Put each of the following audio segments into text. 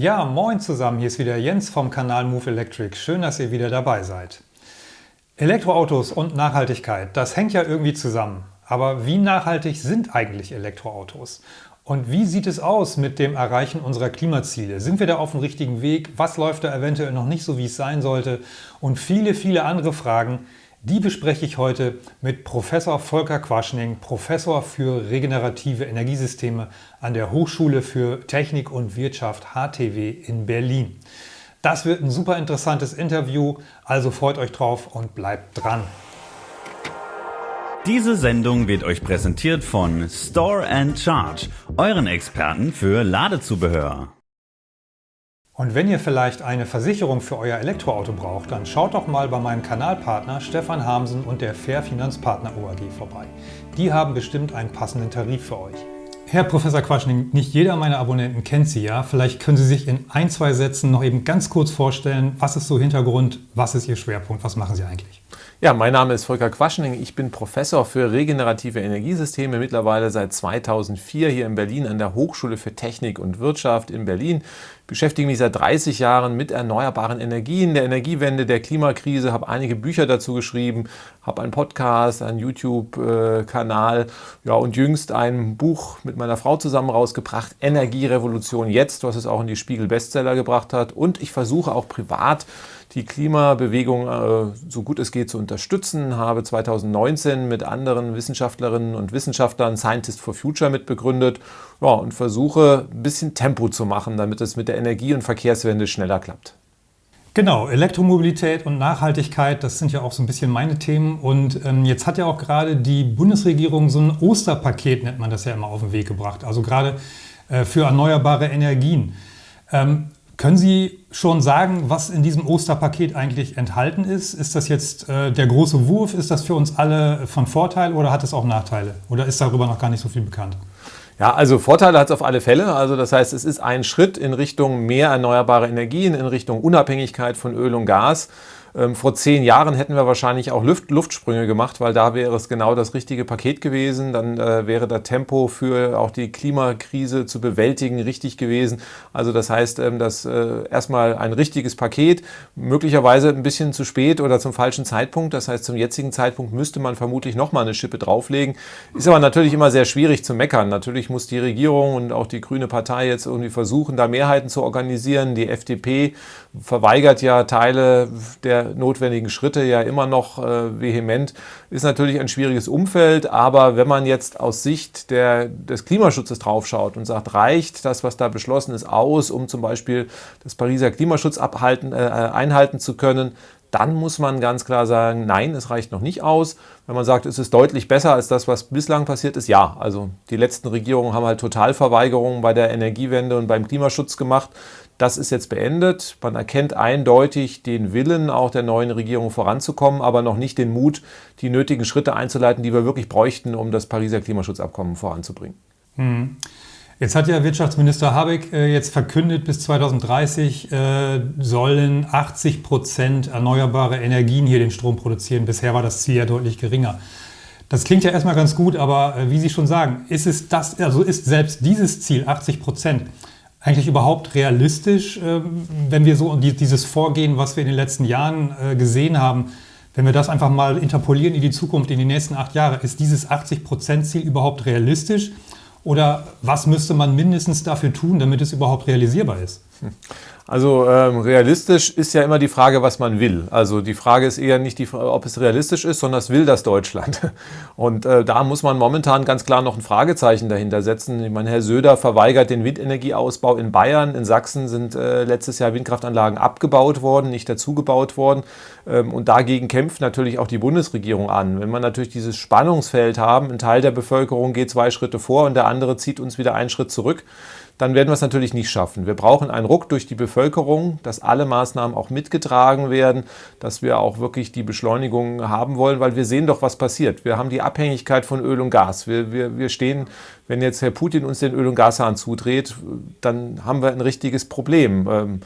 Ja, moin zusammen, hier ist wieder Jens vom Kanal Move Electric. Schön, dass ihr wieder dabei seid. Elektroautos und Nachhaltigkeit, das hängt ja irgendwie zusammen. Aber wie nachhaltig sind eigentlich Elektroautos? Und wie sieht es aus mit dem Erreichen unserer Klimaziele? Sind wir da auf dem richtigen Weg? Was läuft da eventuell noch nicht so, wie es sein sollte? Und viele, viele andere Fragen, die bespreche ich heute mit Professor Volker Quaschning, Professor für regenerative Energiesysteme an der Hochschule für Technik und Wirtschaft HTW in Berlin. Das wird ein super interessantes Interview, also freut euch drauf und bleibt dran. Diese Sendung wird euch präsentiert von Store and Charge, euren Experten für Ladezubehör. Und wenn ihr vielleicht eine Versicherung für euer Elektroauto braucht, dann schaut doch mal bei meinem Kanalpartner Stefan Hamsen und der Fair Finanzpartner OAG vorbei. Die haben bestimmt einen passenden Tarif für euch. Herr Professor Quaschning, nicht jeder meiner Abonnenten kennt Sie ja. Vielleicht können Sie sich in ein, zwei Sätzen noch eben ganz kurz vorstellen, was ist so Hintergrund, was ist Ihr Schwerpunkt, was machen Sie eigentlich? Ja, mein Name ist Volker Quaschning. Ich bin Professor für regenerative Energiesysteme, mittlerweile seit 2004 hier in Berlin an der Hochschule für Technik und Wirtschaft in Berlin. Beschäftige mich seit 30 Jahren mit erneuerbaren Energien, der Energiewende, der Klimakrise, habe einige Bücher dazu geschrieben, habe einen Podcast, einen YouTube-Kanal ja, und jüngst ein Buch mit meiner Frau zusammen rausgebracht, Energierevolution jetzt, was es auch in die Spiegel-Bestseller gebracht hat. Und ich versuche auch privat, die Klimabewegung äh, so gut es geht zu unterstützen, habe 2019 mit anderen Wissenschaftlerinnen und Wissenschaftlern Scientist for Future mitbegründet ja, und versuche ein bisschen Tempo zu machen, damit es mit der Energie- und Verkehrswende schneller klappt. Genau, Elektromobilität und Nachhaltigkeit, das sind ja auch so ein bisschen meine Themen. Und ähm, jetzt hat ja auch gerade die Bundesregierung so ein Osterpaket, nennt man das ja immer, auf den Weg gebracht. Also gerade äh, für erneuerbare Energien. Ähm, können Sie schon sagen, was in diesem Osterpaket eigentlich enthalten ist? Ist das jetzt äh, der große Wurf? Ist das für uns alle von Vorteil oder hat es auch Nachteile? Oder ist darüber noch gar nicht so viel bekannt? Ja, also Vorteile hat es auf alle Fälle. Also das heißt, es ist ein Schritt in Richtung mehr erneuerbare Energien, in Richtung Unabhängigkeit von Öl und Gas. Ähm, vor zehn Jahren hätten wir wahrscheinlich auch Luft, Luftsprünge gemacht, weil da wäre es genau das richtige Paket gewesen. Dann äh, wäre das Tempo für auch die Klimakrise zu bewältigen richtig gewesen. Also das heißt, ähm, dass äh, erstmal ein richtiges Paket, möglicherweise ein bisschen zu spät oder zum falschen Zeitpunkt. Das heißt, zum jetzigen Zeitpunkt müsste man vermutlich nochmal eine Schippe drauflegen. Ist aber natürlich immer sehr schwierig zu meckern. Natürlich muss die Regierung und auch die Grüne Partei jetzt irgendwie versuchen, da Mehrheiten zu organisieren. Die FDP verweigert ja Teile der notwendigen Schritte ja immer noch äh, vehement. Ist natürlich ein schwieriges Umfeld, aber wenn man jetzt aus Sicht der, des Klimaschutzes draufschaut und sagt, reicht das, was da beschlossen ist, aus, um zum Beispiel das Pariser Klimaschutz abhalten, äh, einhalten zu können, dann muss man ganz klar sagen, nein, es reicht noch nicht aus. Wenn man sagt, es ist deutlich besser als das, was bislang passiert ist, ja. Also die letzten Regierungen haben halt Totalverweigerungen bei der Energiewende und beim Klimaschutz gemacht. Das ist jetzt beendet. Man erkennt eindeutig den Willen auch der neuen Regierung voranzukommen, aber noch nicht den Mut, die nötigen Schritte einzuleiten, die wir wirklich bräuchten, um das Pariser Klimaschutzabkommen voranzubringen. Hm. Jetzt hat ja Wirtschaftsminister Habeck äh, jetzt verkündet, bis 2030 äh, sollen 80 Prozent erneuerbare Energien hier den Strom produzieren. Bisher war das Ziel ja deutlich geringer. Das klingt ja erstmal ganz gut, aber äh, wie Sie schon sagen, ist es das, also ist selbst dieses Ziel 80 Prozent eigentlich überhaupt realistisch, ähm, wenn wir so dieses Vorgehen, was wir in den letzten Jahren äh, gesehen haben, wenn wir das einfach mal interpolieren in die Zukunft, in die nächsten acht Jahre, ist dieses 80-Prozent-Ziel überhaupt realistisch? Oder was müsste man mindestens dafür tun, damit es überhaupt realisierbar ist? Also ähm, realistisch ist ja immer die Frage, was man will. Also die Frage ist eher nicht, die, ob es realistisch ist, sondern es will das Deutschland. Und äh, da muss man momentan ganz klar noch ein Fragezeichen dahinter setzen. Ich meine, Herr Söder verweigert den Windenergieausbau in Bayern. In Sachsen sind äh, letztes Jahr Windkraftanlagen abgebaut worden, nicht dazugebaut worden. Ähm, und dagegen kämpft natürlich auch die Bundesregierung an. Wenn man natürlich dieses Spannungsfeld haben, ein Teil der Bevölkerung geht zwei Schritte vor und der andere zieht uns wieder einen Schritt zurück, dann werden wir es natürlich nicht schaffen. Wir brauchen einen Ruck durch die Bevölkerung, dass alle Maßnahmen auch mitgetragen werden, dass wir auch wirklich die Beschleunigung haben wollen, weil wir sehen doch, was passiert. Wir haben die Abhängigkeit von Öl und Gas. Wir, wir, wir stehen, wenn jetzt Herr Putin uns den Öl- und Gashahn zudreht, dann haben wir ein richtiges Problem.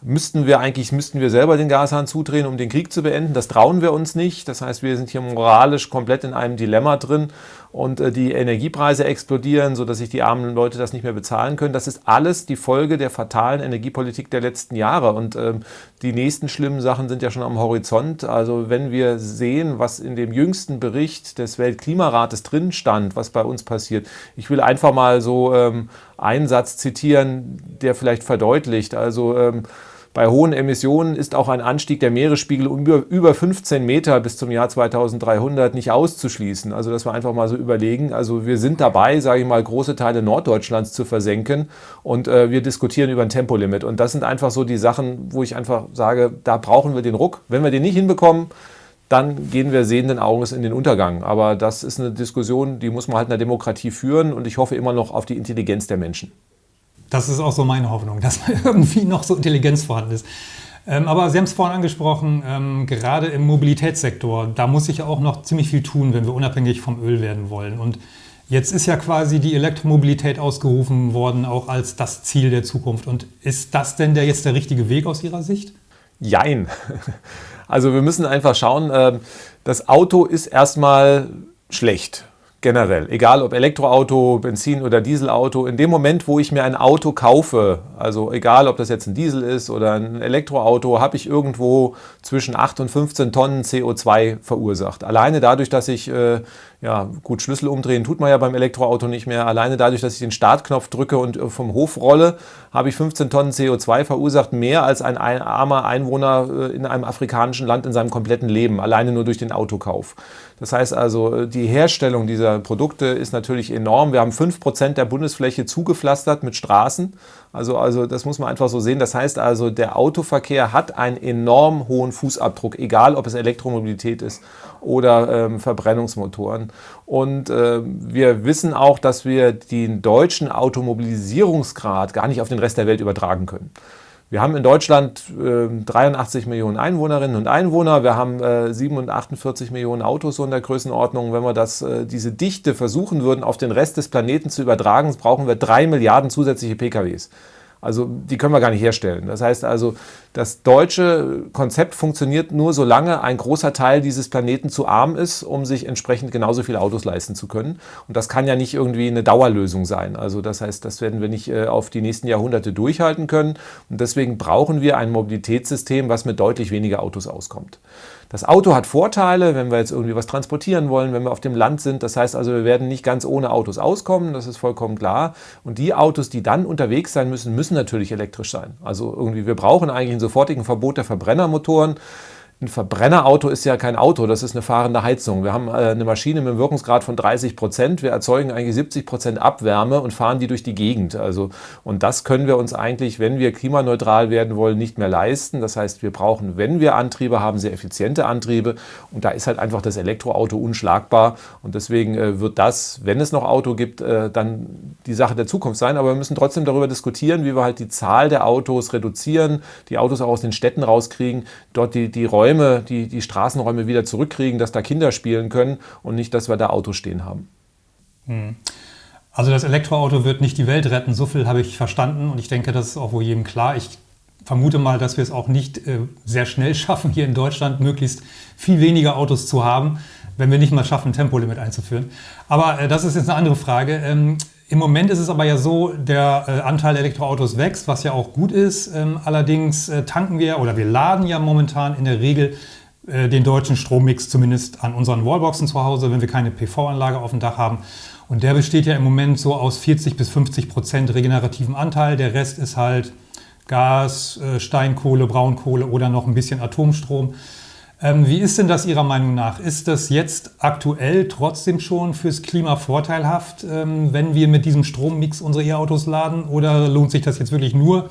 Müssten wir eigentlich, müssten wir selber den Gashahn zudrehen, um den Krieg zu beenden. Das trauen wir uns nicht. Das heißt, wir sind hier moralisch komplett in einem Dilemma drin. und äh, die Energiepreise explodieren, sodass sich die armen Leute das nicht mehr bezahlen können. Das ist alles die Folge der fatalen Energiepolitik der letzten Jahre. Und ähm, die nächsten schlimmen Sachen sind ja schon am Horizont. Also wenn wir sehen, was in dem jüngsten Bericht des Weltklimarates drin stand, was bei uns passiert. Ich will einfach mal so ähm, einen Satz zitieren, der vielleicht verdeutlicht. Also ähm, bei hohen Emissionen ist auch ein Anstieg der Meeresspiegel um über 15 Meter bis zum Jahr 2300 nicht auszuschließen. Also dass wir einfach mal so überlegen, also wir sind dabei, sage ich mal, große Teile Norddeutschlands zu versenken und äh, wir diskutieren über ein Tempolimit. Und das sind einfach so die Sachen, wo ich einfach sage, da brauchen wir den Ruck. Wenn wir den nicht hinbekommen, dann gehen wir sehenden Auges in den Untergang. Aber das ist eine Diskussion, die muss man halt in der Demokratie führen und ich hoffe immer noch auf die Intelligenz der Menschen. Das ist auch so meine Hoffnung, dass irgendwie noch so Intelligenz vorhanden ist. Ähm, aber Sie haben es vorhin angesprochen, ähm, gerade im Mobilitätssektor, da muss sich ja auch noch ziemlich viel tun, wenn wir unabhängig vom Öl werden wollen. Und jetzt ist ja quasi die Elektromobilität ausgerufen worden, auch als das Ziel der Zukunft. Und ist das denn der, jetzt der richtige Weg aus Ihrer Sicht? Jein. Also wir müssen einfach schauen, ähm, das Auto ist erstmal schlecht generell, egal ob Elektroauto, Benzin- oder Dieselauto, in dem Moment, wo ich mir ein Auto kaufe, also egal ob das jetzt ein Diesel ist oder ein Elektroauto, habe ich irgendwo zwischen 8 und 15 Tonnen CO2 verursacht. Alleine dadurch, dass ich äh, ja, gut, Schlüssel umdrehen tut man ja beim Elektroauto nicht mehr. Alleine dadurch, dass ich den Startknopf drücke und äh, vom Hof rolle, habe ich 15 Tonnen CO2 verursacht, mehr als ein armer Einwohner äh, in einem afrikanischen Land in seinem kompletten Leben, alleine nur durch den Autokauf. Das heißt also, äh, die Herstellung dieser Produkte ist natürlich enorm. Wir haben 5% der Bundesfläche zugepflastert mit Straßen. Also, also das muss man einfach so sehen. Das heißt also, der Autoverkehr hat einen enorm hohen Fußabdruck, egal ob es Elektromobilität ist oder ähm, Verbrennungsmotoren. Und äh, wir wissen auch, dass wir den deutschen Automobilisierungsgrad gar nicht auf den Rest der Welt übertragen können. Wir haben in Deutschland äh, 83 Millionen Einwohnerinnen und Einwohner. Wir haben äh, 47 Millionen Autos so in der Größenordnung. Wenn wir das, äh, diese Dichte versuchen würden, auf den Rest des Planeten zu übertragen, brauchen wir drei Milliarden zusätzliche PKWs. Also die können wir gar nicht herstellen. Das heißt also, das deutsche Konzept funktioniert nur, solange ein großer Teil dieses Planeten zu arm ist, um sich entsprechend genauso viele Autos leisten zu können. Und das kann ja nicht irgendwie eine Dauerlösung sein. Also das heißt, das werden wir nicht äh, auf die nächsten Jahrhunderte durchhalten können. Und deswegen brauchen wir ein Mobilitätssystem, was mit deutlich weniger Autos auskommt. Das Auto hat Vorteile, wenn wir jetzt irgendwie was transportieren wollen, wenn wir auf dem Land sind. Das heißt also, wir werden nicht ganz ohne Autos auskommen, das ist vollkommen klar. Und die Autos, die dann unterwegs sein müssen, müssen natürlich elektrisch sein. Also irgendwie, wir brauchen eigentlich einen sofortigen Verbot der Verbrennermotoren. Ein Verbrennerauto ist ja kein Auto, das ist eine fahrende Heizung. Wir haben äh, eine Maschine mit einem Wirkungsgrad von 30 Prozent. Wir erzeugen eigentlich 70 Prozent Abwärme und fahren die durch die Gegend. Also, und das können wir uns eigentlich, wenn wir klimaneutral werden wollen, nicht mehr leisten. Das heißt, wir brauchen, wenn wir Antriebe haben, sehr effiziente Antriebe. Und da ist halt einfach das Elektroauto unschlagbar. Und deswegen äh, wird das, wenn es noch Auto gibt, äh, dann die Sache der Zukunft sein. Aber wir müssen trotzdem darüber diskutieren, wie wir halt die Zahl der Autos reduzieren, die Autos auch aus den Städten rauskriegen, dort die, die Räume Räume, die, die Straßenräume wieder zurückkriegen, dass da Kinder spielen können und nicht, dass wir da Autos stehen haben. Hm. Also das Elektroauto wird nicht die Welt retten, so viel habe ich verstanden und ich denke, das ist auch wohl jedem klar. Ich vermute mal, dass wir es auch nicht äh, sehr schnell schaffen, hier in Deutschland möglichst viel weniger Autos zu haben, wenn wir nicht mal schaffen, ein Tempolimit einzuführen. Aber äh, das ist jetzt eine andere Frage. Ähm, im Moment ist es aber ja so, der äh, Anteil Elektroautos wächst, was ja auch gut ist. Ähm, allerdings äh, tanken wir oder wir laden ja momentan in der Regel äh, den deutschen Strommix zumindest an unseren Wallboxen zu Hause, wenn wir keine PV-Anlage auf dem Dach haben. Und der besteht ja im Moment so aus 40 bis 50 Prozent regenerativen Anteil. Der Rest ist halt Gas, Steinkohle, Braunkohle oder noch ein bisschen Atomstrom. Ähm, wie ist denn das Ihrer Meinung nach? Ist das jetzt aktuell trotzdem schon fürs Klima vorteilhaft, ähm, wenn wir mit diesem Strommix unsere E-Autos laden? Oder lohnt sich das jetzt wirklich nur,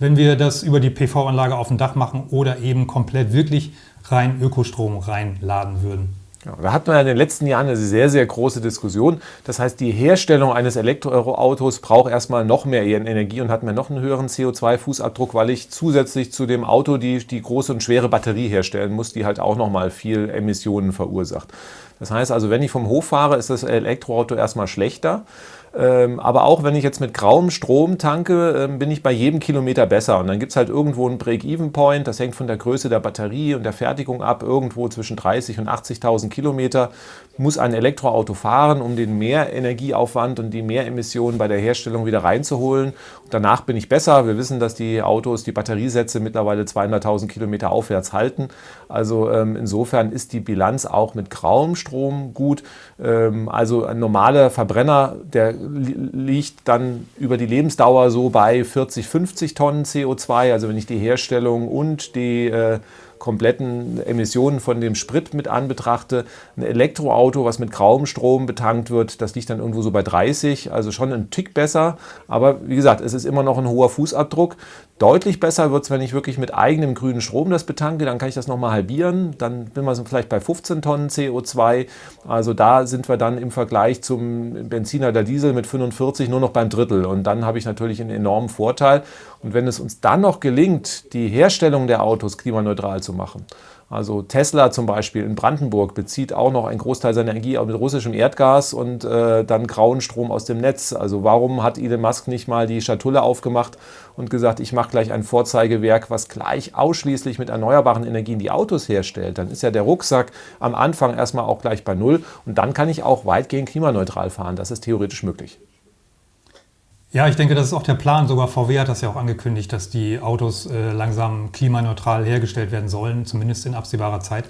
wenn wir das über die PV-Anlage auf dem Dach machen oder eben komplett wirklich rein Ökostrom reinladen würden? Ja, da hatten wir in den letzten Jahren eine sehr, sehr große Diskussion. Das heißt, die Herstellung eines Elektroautos braucht erstmal noch mehr Energie und hat mir noch einen höheren CO2-Fußabdruck, weil ich zusätzlich zu dem Auto die, die große und schwere Batterie herstellen muss, die halt auch nochmal viel Emissionen verursacht. Das heißt also, wenn ich vom Hof fahre, ist das Elektroauto erstmal schlechter. Ähm, aber auch wenn ich jetzt mit grauem Strom tanke, ähm, bin ich bei jedem Kilometer besser. Und dann gibt es halt irgendwo einen Break-Even-Point, das hängt von der Größe der Batterie und der Fertigung ab, irgendwo zwischen 30 und 80.000 Kilometer muss ein Elektroauto fahren, um den Mehrenergieaufwand und die Mehremissionen bei der Herstellung wieder reinzuholen. Danach bin ich besser. Wir wissen, dass die Autos, die Batteriesätze mittlerweile 200.000 Kilometer aufwärts halten. Also ähm, insofern ist die Bilanz auch mit grauem Strom gut. Ähm, also ein normaler Verbrenner, der liegt dann über die Lebensdauer so bei 40, 50 Tonnen CO2. Also wenn ich die Herstellung und die äh, kompletten Emissionen von dem Sprit mit an betrachte. Ein Elektroauto, was mit grauem Strom betankt wird, das liegt dann irgendwo so bei 30, also schon ein Tick besser. Aber wie gesagt, es ist immer noch ein hoher Fußabdruck. Deutlich besser wird es, wenn ich wirklich mit eigenem grünen Strom das betanke, dann kann ich das nochmal halbieren. Dann bin wir vielleicht bei 15 Tonnen CO2. Also da sind wir dann im Vergleich zum Benziner oder Diesel mit 45 nur noch beim Drittel. Und dann habe ich natürlich einen enormen Vorteil. Und wenn es uns dann noch gelingt, die Herstellung der Autos klimaneutral zu machen, also Tesla zum Beispiel in Brandenburg bezieht auch noch einen Großteil seiner Energie mit russischem Erdgas und äh, dann grauen Strom aus dem Netz. Also warum hat Elon Musk nicht mal die Schatulle aufgemacht und gesagt, ich mache gleich ein Vorzeigewerk, was gleich ausschließlich mit erneuerbaren Energien die Autos herstellt? Dann ist ja der Rucksack am Anfang erstmal auch gleich bei Null und dann kann ich auch weitgehend klimaneutral fahren. Das ist theoretisch möglich. Ja, ich denke, das ist auch der Plan. Sogar VW hat das ja auch angekündigt, dass die Autos äh, langsam klimaneutral hergestellt werden sollen, zumindest in absehbarer Zeit.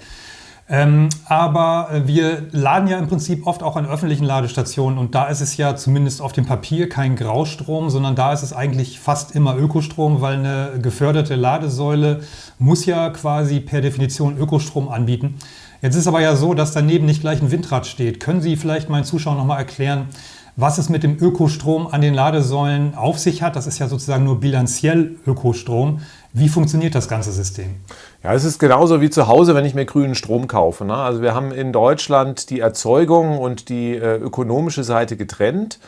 Ähm, aber äh, wir laden ja im Prinzip oft auch an öffentlichen Ladestationen und da ist es ja zumindest auf dem Papier kein Graustrom, sondern da ist es eigentlich fast immer Ökostrom, weil eine geförderte Ladesäule muss ja quasi per Definition Ökostrom anbieten. Jetzt ist aber ja so, dass daneben nicht gleich ein Windrad steht. Können Sie vielleicht meinen Zuschauern nochmal erklären, was es mit dem Ökostrom an den Ladesäulen auf sich hat. Das ist ja sozusagen nur bilanziell Ökostrom. Wie funktioniert das ganze System? Ja, es ist genauso wie zu Hause, wenn ich mir grünen Strom kaufe. Ne? Also wir haben in Deutschland die Erzeugung und die äh, ökonomische Seite getrennt.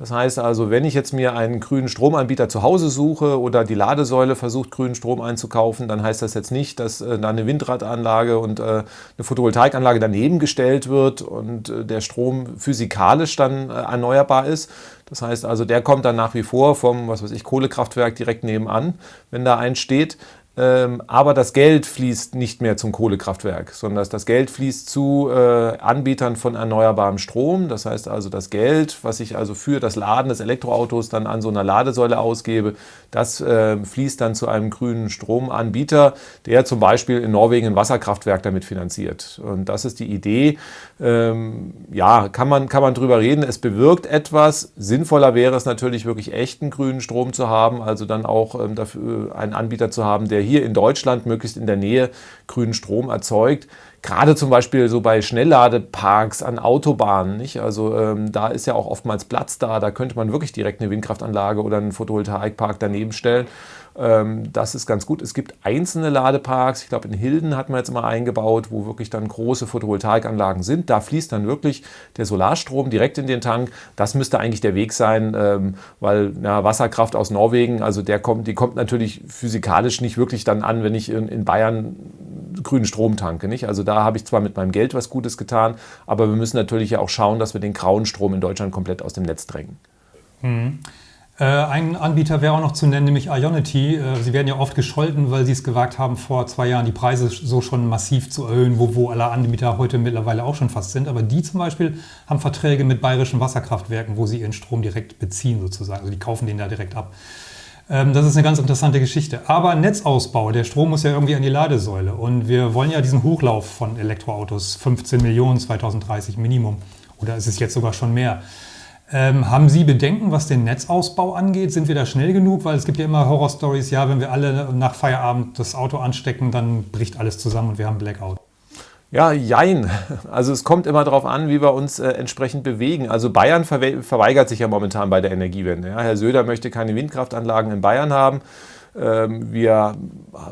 Das heißt also, wenn ich jetzt mir einen grünen Stromanbieter zu Hause suche oder die Ladesäule versucht, grünen Strom einzukaufen, dann heißt das jetzt nicht, dass äh, da eine Windradanlage und äh, eine Photovoltaikanlage daneben gestellt wird und äh, der Strom physikalisch dann erneuerbar ist. Das heißt also, der kommt dann nach wie vor vom, was weiß ich, Kohlekraftwerk direkt nebenan, wenn da eins steht. Ähm, aber das Geld fließt nicht mehr zum Kohlekraftwerk, sondern das Geld fließt zu äh, Anbietern von erneuerbarem Strom. Das heißt also, das Geld, was ich also für das Laden des Elektroautos dann an so einer Ladesäule ausgebe, das äh, fließt dann zu einem grünen Stromanbieter, der zum Beispiel in Norwegen ein Wasserkraftwerk damit finanziert. Und das ist die Idee. Ähm, ja, kann man, kann man drüber reden. Es bewirkt etwas. Sinnvoller wäre es natürlich wirklich echten grünen Strom zu haben, also dann auch ähm, dafür einen Anbieter zu haben, der der hier in Deutschland möglichst in der Nähe grünen Strom erzeugt. Gerade zum Beispiel so bei Schnellladeparks an Autobahnen. Nicht? Also ähm, da ist ja auch oftmals Platz da. Da könnte man wirklich direkt eine Windkraftanlage oder einen Photovoltaikpark daneben stellen. Ähm, das ist ganz gut. Es gibt einzelne Ladeparks, ich glaube in Hilden hat man jetzt mal eingebaut, wo wirklich dann große Photovoltaikanlagen sind. Da fließt dann wirklich der Solarstrom direkt in den Tank. Das müsste eigentlich der Weg sein, ähm, weil ja, Wasserkraft aus Norwegen, also der kommt, die kommt natürlich physikalisch nicht wirklich dann an, wenn ich in, in Bayern grünen Strom tanke. Nicht? Also da habe ich zwar mit meinem Geld was Gutes getan, aber wir müssen natürlich ja auch schauen, dass wir den grauen Strom in Deutschland komplett aus dem Netz drängen. Mhm. Ein Anbieter wäre auch noch zu nennen, nämlich Ionity. Äh, sie werden ja oft gescholten, weil sie es gewagt haben, vor zwei Jahren die Preise so schon massiv zu erhöhen, wo, wo alle Anbieter heute mittlerweile auch schon fast sind. Aber die zum Beispiel haben Verträge mit bayerischen Wasserkraftwerken, wo sie ihren Strom direkt beziehen sozusagen. Also die kaufen den da direkt ab. Ähm, das ist eine ganz interessante Geschichte. Aber Netzausbau, der Strom muss ja irgendwie an die Ladesäule. Und wir wollen ja diesen Hochlauf von Elektroautos, 15 Millionen 2030 Minimum. Oder ist es jetzt sogar schon mehr? Ähm, haben Sie Bedenken, was den Netzausbau angeht? Sind wir da schnell genug? Weil es gibt ja immer Horrorstories, ja, wenn wir alle nach Feierabend das Auto anstecken, dann bricht alles zusammen und wir haben Blackout. Ja, jein. Also es kommt immer darauf an, wie wir uns äh, entsprechend bewegen. Also Bayern verweigert sich ja momentan bei der Energiewende. Ja. Herr Söder möchte keine Windkraftanlagen in Bayern haben. ähm, wir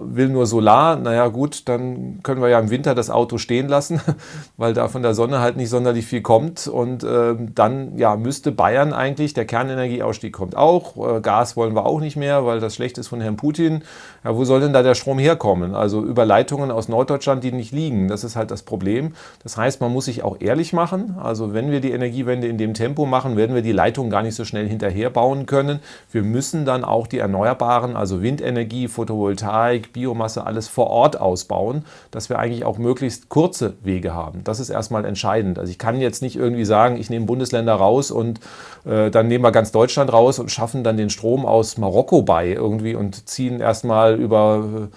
will nur Solar, naja gut, dann können wir ja im Winter das Auto stehen lassen, weil da von der Sonne halt nicht sonderlich viel kommt. Und äh, dann ja, müsste Bayern eigentlich, der Kernenergieausstieg kommt auch, äh, Gas wollen wir auch nicht mehr, weil das schlecht ist von Herrn Putin. Ja, wo soll denn da der Strom herkommen? Also über Leitungen aus Norddeutschland, die nicht liegen. Das ist halt das Problem. Das heißt, man muss sich auch ehrlich machen. Also wenn wir die Energiewende in dem Tempo machen, werden wir die Leitungen gar nicht so schnell hinterher bauen können. Wir müssen dann auch die Erneuerbaren, also Windenergie, Photovoltaik, Biomasse, alles vor Ort ausbauen, dass wir eigentlich auch möglichst kurze Wege haben. Das ist erstmal entscheidend. Also ich kann jetzt nicht irgendwie sagen, ich nehme Bundesländer raus und äh, dann nehmen wir ganz Deutschland raus und schaffen dann den Strom aus Marokko bei irgendwie und ziehen erstmal über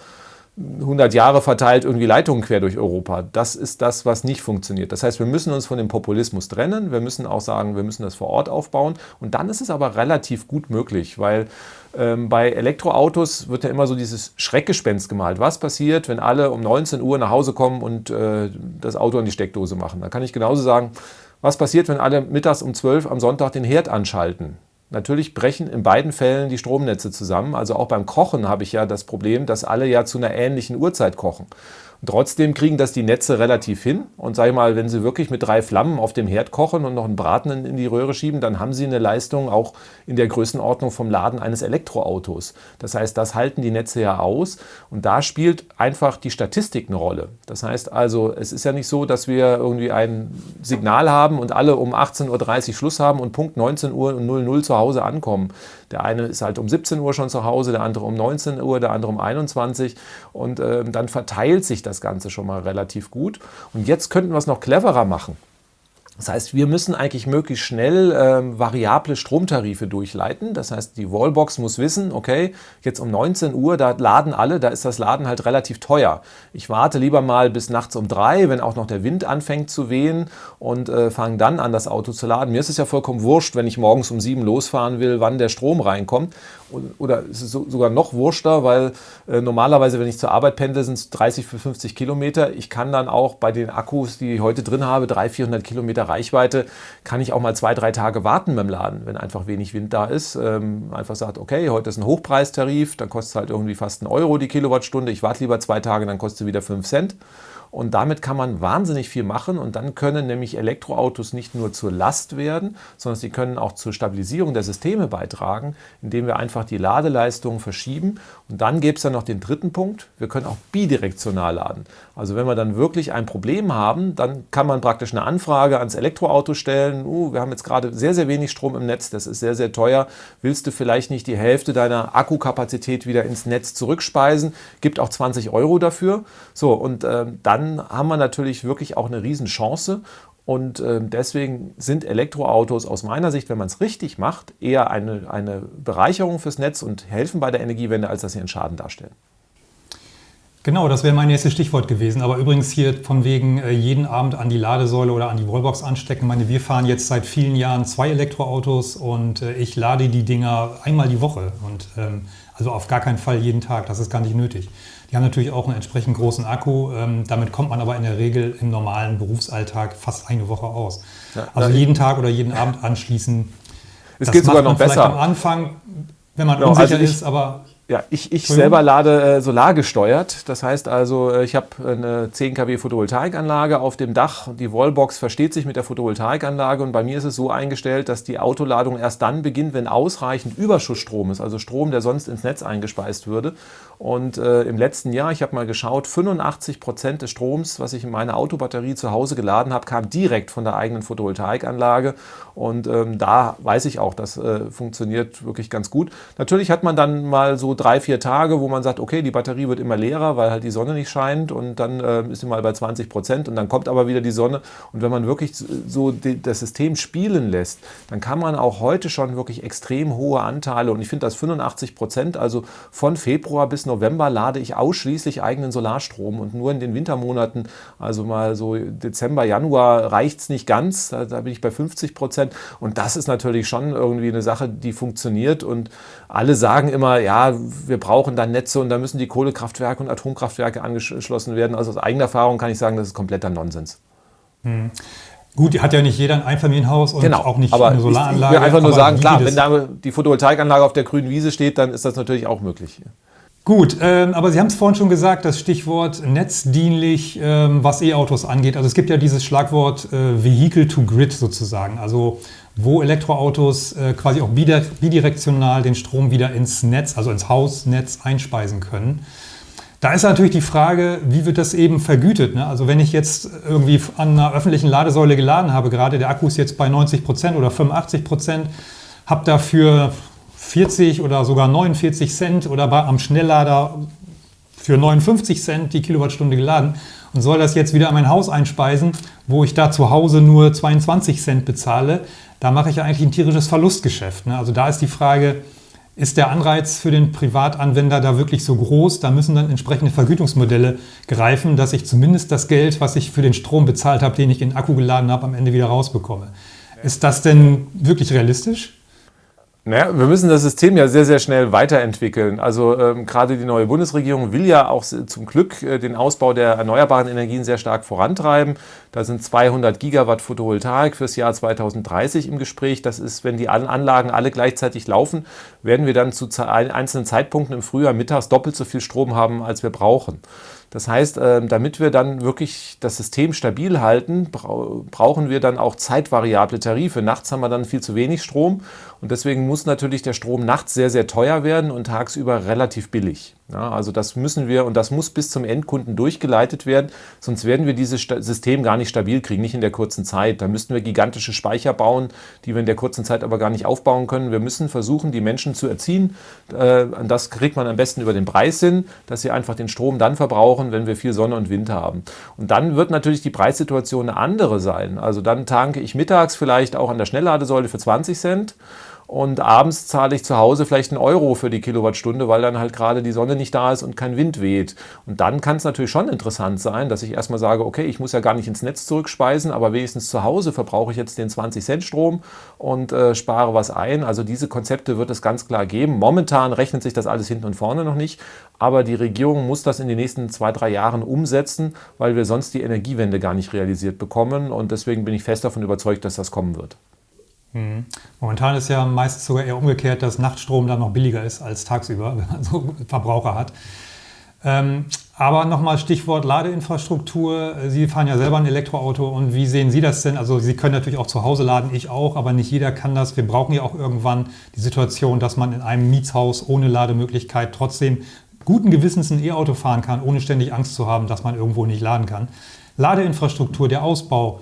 100 Jahre verteilt irgendwie Leitungen quer durch Europa. Das ist das, was nicht funktioniert. Das heißt, wir müssen uns von dem Populismus trennen. Wir müssen auch sagen, wir müssen das vor Ort aufbauen. Und dann ist es aber relativ gut möglich, weil ähm, bei Elektroautos wird ja immer so dieses Schreckgespenst gemalt. Was passiert, wenn alle um 19 Uhr nach Hause kommen und äh, das Auto an die Steckdose machen? Da kann ich genauso sagen, was passiert, wenn alle mittags um 12 am Sonntag den Herd anschalten? Natürlich brechen in beiden Fällen die Stromnetze zusammen. Also auch beim Kochen habe ich ja das Problem, dass alle ja zu einer ähnlichen Uhrzeit kochen. Trotzdem kriegen das die Netze relativ hin. Und sage ich mal, wenn Sie wirklich mit drei Flammen auf dem Herd kochen und noch einen Braten in die Röhre schieben, dann haben Sie eine Leistung auch in der Größenordnung vom Laden eines Elektroautos. Das heißt, das halten die Netze ja aus. Und da spielt einfach die Statistik eine Rolle. Das heißt also, es ist ja nicht so, dass wir irgendwie ein Signal haben und alle um 18.30 Uhr Schluss haben und Punkt 19 Uhr und 00 zu Hause ankommen. Der eine ist halt um 17 Uhr schon zu Hause, der andere um 19 Uhr, der andere um 21 und äh, dann verteilt sich das Ganze schon mal relativ gut. Und jetzt könnten wir es noch cleverer machen. Das heißt, wir müssen eigentlich möglichst schnell äh, variable Stromtarife durchleiten. Das heißt, die Wallbox muss wissen, okay, jetzt um 19 Uhr, da laden alle, da ist das Laden halt relativ teuer. Ich warte lieber mal bis nachts um drei, wenn auch noch der Wind anfängt zu wehen und äh, fange dann an, das Auto zu laden. Mir ist es ja vollkommen wurscht, wenn ich morgens um sieben losfahren will, wann der Strom reinkommt. Oder es ist sogar noch wurschter, weil äh, normalerweise, wenn ich zur Arbeit pendle, sind es 30 für 50 Kilometer. Ich kann dann auch bei den Akkus, die ich heute drin habe, 300, 400 Kilometer Reichweite, kann ich auch mal zwei, drei Tage warten beim Laden, wenn einfach wenig Wind da ist. Ähm, einfach sagt, okay, heute ist ein Hochpreistarif, dann kostet es halt irgendwie fast einen Euro die Kilowattstunde. Ich warte lieber zwei Tage, dann kostet es wieder 5 Cent. Und damit kann man wahnsinnig viel machen und dann können nämlich Elektroautos nicht nur zur Last werden, sondern sie können auch zur Stabilisierung der Systeme beitragen, indem wir einfach die Ladeleistung verschieben. Und dann gäbe es dann noch den dritten Punkt, wir können auch bidirektional laden. Also wenn wir dann wirklich ein Problem haben, dann kann man praktisch eine Anfrage ans Elektroauto stellen, uh, wir haben jetzt gerade sehr, sehr wenig Strom im Netz, das ist sehr, sehr teuer, willst du vielleicht nicht die Hälfte deiner Akkukapazität wieder ins Netz zurückspeisen, gibt auch 20 Euro dafür. So, und äh, dann dann haben wir natürlich wirklich auch eine Riesenchance. Und äh, deswegen sind Elektroautos aus meiner Sicht, wenn man es richtig macht, eher eine, eine Bereicherung fürs Netz und helfen bei der Energiewende, als dass sie einen Schaden darstellen. Genau, das wäre mein nächstes Stichwort gewesen. Aber übrigens hier von wegen äh, jeden Abend an die Ladesäule oder an die Wallbox anstecken. Ich meine, wir fahren jetzt seit vielen Jahren zwei Elektroautos und äh, ich lade die Dinger einmal die Woche. Und ähm, also auf gar keinen Fall jeden Tag. Das ist gar nicht nötig. Die haben natürlich auch einen entsprechend großen Akku. Ähm, damit kommt man aber in der Regel im normalen Berufsalltag fast eine Woche aus. Ja, also jeden Tag oder jeden Abend anschließen. Es geht sogar noch besser. am Anfang, wenn man genau, unsicher also ich, ist, aber ja, ich, ich selber lade äh, solargesteuert. Das heißt also, äh, ich habe eine 10 kW Photovoltaikanlage auf dem Dach. Die Wallbox versteht sich mit der Photovoltaikanlage und bei mir ist es so eingestellt, dass die Autoladung erst dann beginnt, wenn ausreichend Überschussstrom ist, also Strom, der sonst ins Netz eingespeist würde. Und äh, im letzten Jahr, ich habe mal geschaut, 85 Prozent des Stroms, was ich in meine Autobatterie zu Hause geladen habe, kam direkt von der eigenen Photovoltaikanlage. Und ähm, da weiß ich auch, das äh, funktioniert wirklich ganz gut. Natürlich hat man dann mal so drei, vier Tage, wo man sagt, okay, die Batterie wird immer leerer, weil halt die Sonne nicht scheint und dann äh, ist sie mal bei 20 Prozent und dann kommt aber wieder die Sonne. Und wenn man wirklich so die, das System spielen lässt, dann kann man auch heute schon wirklich extrem hohe Anteile und ich finde das 85 Prozent, also von Februar bis November lade ich ausschließlich eigenen Solarstrom und nur in den Wintermonaten, also mal so Dezember, Januar reicht es nicht ganz, da, da, bin ich bei 50 Prozent und das ist natürlich schon irgendwie eine Sache, die funktioniert und alle sagen immer, ja, wir brauchen dann Netze und da müssen die Kohlekraftwerke und Atomkraftwerke angeschlossen werden. Also aus eigener Erfahrung kann ich sagen, das ist kompletter Nonsens. Hm. Gut, hat ja nicht jeder ein Einfamilienhaus und genau, auch nicht aber eine Solaranlage. Ich will einfach nur sagen, klar, wenn da die Photovoltaikanlage auf der grünen Wiese steht, dann ist das natürlich auch möglich. Gut, ähm, aber Sie haben es vorhin schon gesagt, das Stichwort netzdienlich, ähm, was E-Autos angeht. Also es gibt ja dieses Schlagwort äh, Vehicle to Grid sozusagen, also wo Elektroautos äh, quasi auch bidirektional den Strom wieder ins Netz, also ins Hausnetz einspeisen können. Da ist natürlich die Frage, wie wird das eben vergütet? Ne? Also wenn ich jetzt irgendwie an einer öffentlichen Ladesäule geladen habe, gerade der Akku ist jetzt bei 90 Prozent oder 85 Prozent, habe dafür 40 oder sogar 49 Cent oder bei, am Schnelllader für 59 Cent die Kilowattstunde geladen und soll das jetzt wieder an mein Haus einspeisen, wo ich da zu Hause nur 22 Cent bezahle, da mache ich ja eigentlich ein tierisches Verlustgeschäft. Ne? Also da ist die Frage, ist der Anreiz für den Privatanwender da wirklich so groß? Da müssen dann entsprechende Vergütungsmodelle greifen, dass ich zumindest das Geld, was ich für den Strom bezahlt habe, den ich in den Akku geladen habe, am Ende wieder rausbekomme. Ist das denn wirklich realistisch? Naja, wir müssen das System ja sehr, sehr schnell weiterentwickeln. Also ähm, gerade die neue Bundesregierung will ja auch zum Glück äh, den Ausbau der erneuerbaren Energien sehr stark vorantreiben. Da sind 200 Gigawatt Photovoltaik fürs Jahr 2030 im Gespräch. Das ist, wenn die Anlagen alle gleichzeitig laufen, werden wir dann zu einzelnen Zeitpunkten im Frühjahr mittags doppelt so viel Strom haben, als wir brauchen. Das heißt, ähm, damit wir dann wirklich das System stabil halten, brauchen wir dann auch zeitvariable Tarife. Nachts haben wir dann viel zu wenig Strom und deswegen muss natürlich der Strom nachts sehr, sehr teuer werden und tagsüber relativ billig. Ja, also das müssen wir und das muss bis zum Endkunden durchgeleitet werden, sonst werden wir dieses System gar nicht stabil kriegen, nicht in der kurzen Zeit. Da müssten wir gigantische Speicher bauen, die wir in der kurzen Zeit aber gar nicht aufbauen können. Wir müssen versuchen, die Menschen zu erziehen. Äh, das kriegt man am besten über den Preis hin, dass sie einfach den Strom dann verbrauchen, wenn wir viel Sonne und Wind haben. Und dann wird natürlich die Preissituation eine andere sein. Also dann tanke ich mittags vielleicht auch an der Schnellladesäule für 20 Cent und abends zahle ich zu Hause vielleicht einen Euro für die Kilowattstunde, weil dann halt gerade die Sonne nicht da ist und kein Wind weht. Und dann kann es natürlich schon interessant sein, dass ich erstmal sage, okay, ich muss ja gar nicht ins Netz zurückspeisen, aber wenigstens zu Hause verbrauche ich jetzt den 20 Cent Strom und äh, spare was ein. Also diese Konzepte wird es ganz klar geben. Momentan rechnet sich das alles hinten und vorne noch nicht, aber die Regierung muss das in den nächsten zwei, drei Jahren umsetzen, weil wir sonst die Energiewende gar nicht realisiert bekommen. Und deswegen bin ich fest davon überzeugt, dass das kommen wird. Mhm. Momentan ist ja meist sogar eher umgekehrt, dass Nachtstrom dann noch billiger ist als tagsüber, wenn man so Verbraucher hat. Ähm, aber nochmal Stichwort Ladeinfrastruktur. Sie fahren ja selber ein Elektroauto und wie sehen Sie das denn? Also Sie können natürlich auch zu Hause laden, ich auch, aber nicht jeder kann das. Wir brauchen ja auch irgendwann die Situation, dass man in einem Mietshaus ohne Lademöglichkeit trotzdem guten Gewissens ein E-Auto fahren kann, ohne ständig Angst zu haben, dass man irgendwo nicht laden kann. Ladeinfrastruktur, der Ausbau,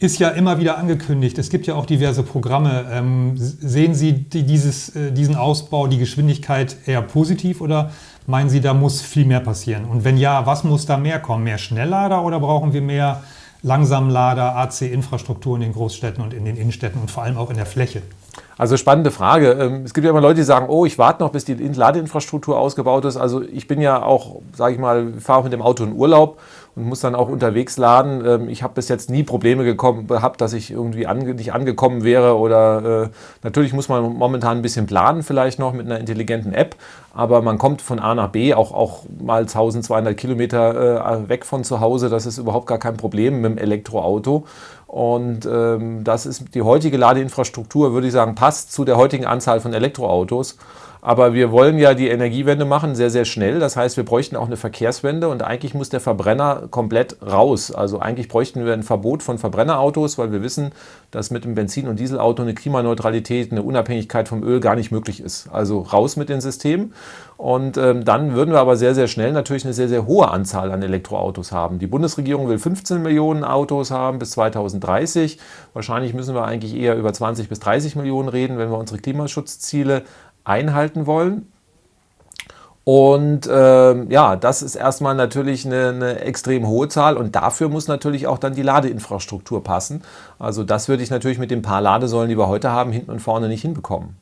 ist ja immer wieder angekündigt. Es gibt ja auch diverse Programme. Ähm, sehen Sie die, dieses, äh, diesen Ausbau, die Geschwindigkeit eher positiv oder meinen Sie, da muss viel mehr passieren? Und wenn ja, was muss da mehr kommen? Mehr Schnelllader oder brauchen wir mehr Langsamlader, AC-Infrastruktur in den Großstädten und in den Innenstädten und vor allem auch in der Fläche? Also spannende Frage. Ähm, es gibt ja immer Leute, die sagen, oh, ich warte noch, bis die Ladeinfrastruktur ausgebaut ist. Also ich bin ja auch, sage ich mal, fahre auch mit dem Auto in Urlaub und muss dann auch unterwegs laden. Ähm, ich habe bis jetzt nie Probleme gekommen, gehabt, dass ich irgendwie ange nicht angekommen wäre oder äh, natürlich muss man momentan ein bisschen planen vielleicht noch mit einer intelligenten App, aber man kommt von A nach B auch, auch mal 1200 Kilometer äh, weg von zu Hause. Das ist überhaupt gar kein Problem mit dem Elektroauto. Und ähm, das ist die heutige Ladeinfrastruktur, würde ich sagen, passt zu der heutigen Anzahl von Elektroautos. Aber wir wollen ja die Energiewende machen, sehr, sehr schnell. Das heißt, wir bräuchten auch eine Verkehrswende und eigentlich muss der Verbrenner komplett raus. Also eigentlich bräuchten wir ein Verbot von Verbrennerautos, weil wir wissen, dass mit dem Benzin- und Dieselauto eine Klimaneutralität, eine Unabhängigkeit vom Öl gar nicht möglich ist. Also raus mit den Systemen. Und ähm, dann würden wir aber sehr, sehr schnell natürlich eine sehr, sehr hohe Anzahl an Elektroautos haben. Die Bundesregierung will 15 Millionen Autos haben bis 2030. Wahrscheinlich müssen wir eigentlich eher über 20 bis 30 Millionen reden, wenn wir unsere Klimaschutzziele einhalten wollen. Und äh, ja, das ist erstmal natürlich eine, eine, extrem hohe Zahl und dafür muss natürlich auch dann die Ladeinfrastruktur passen. Also das würde ich natürlich mit den paar Ladesäulen, die wir heute haben, hinten und vorne nicht hinbekommen.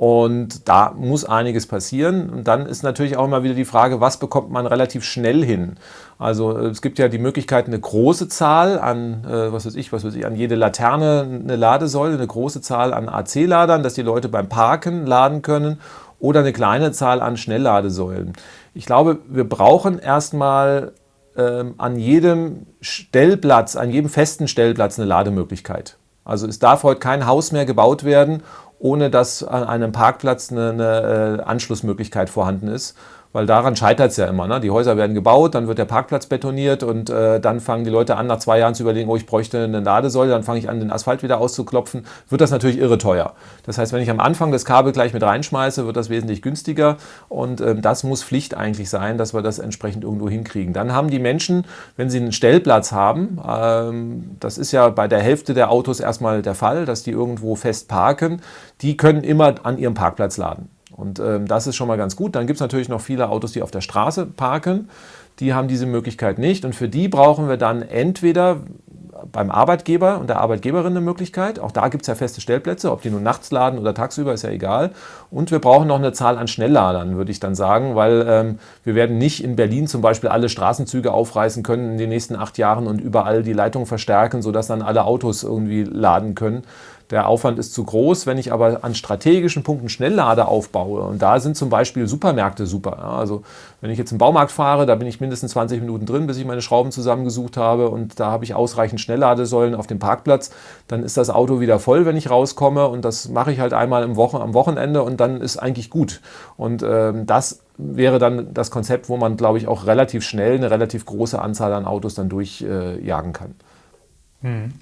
Und da muss einiges passieren. Und dann ist natürlich auch immer wieder die Frage, was bekommt man relativ schnell hin? Also es gibt ja die Möglichkeit, eine große Zahl an, äh, was weiß ich, was weiß ich, an jede Laterne eine Ladesäule, eine große Zahl an AC-Ladern, dass die Leute beim Parken laden können oder eine kleine Zahl an Schnellladesäulen. Ich glaube, wir brauchen erstmal ähm, an jedem Stellplatz, an jedem festen Stellplatz eine Lademöglichkeit. Also es darf heute kein Haus mehr gebaut werden ohne dass an einem Parkplatz eine, eine äh, Anschlussmöglichkeit vorhanden ist, weil daran scheitert es ja immer. Ne? Die Häuser werden gebaut, dann wird der Parkplatz betoniert und äh, dann fangen die Leute an, nach zwei Jahren zu überlegen, oh, ich bräuchte eine Ladesäule, dann fange ich an, den Asphalt wieder auszuklopfen, wird das natürlich irre teuer. Das heißt, wenn ich am Anfang das Kabel gleich mit reinschmeiße, wird das wesentlich günstiger und ähm, das muss Pflicht eigentlich sein, dass wir das entsprechend irgendwo hinkriegen. Dann haben die Menschen, wenn sie einen Stellplatz haben, ähm, das ist ja bei der Hälfte der Autos erstmal der Fall, dass die irgendwo fest parken, die können immer an ihrem Parkplatz laden. Und ähm, das ist schon mal ganz gut. Dann gibt es natürlich noch viele Autos, die auf der Straße parken. Die haben diese Möglichkeit nicht. Und für die brauchen wir dann entweder beim Arbeitgeber und der Arbeitgeberin eine Möglichkeit. Auch da gibt es ja feste Stellplätze, ob die nur nachts laden oder tagsüber, ist ja egal. Und wir brauchen noch eine Zahl an Schnellladern, würde ich dann sagen, weil ähm, wir werden nicht in Berlin zum Beispiel alle Straßenzüge aufreißen können in den nächsten acht Jahren und überall die Leitung verstärken, sodass dann alle Autos irgendwie laden können. Der Aufwand ist zu groß. Wenn ich aber an strategischen Punkten Schnelllader aufbaue, und da sind zum Beispiel Supermärkte super. Ja, also wenn ich jetzt im Baumarkt fahre, da bin ich mindestens 20 Minuten drin, bis ich meine Schrauben zusammengesucht habe und da habe ich ausreichend Schnellladesäulen auf dem Parkplatz, dann ist das Auto wieder voll, wenn ich rauskomme und das mache ich halt einmal im Wochen, am Wochenende und dann ist eigentlich gut. Und ähm, das wäre dann das Konzept, wo man, glaube ich, auch relativ schnell eine relativ große Anzahl an Autos dann durchjagen äh, kann. Hm.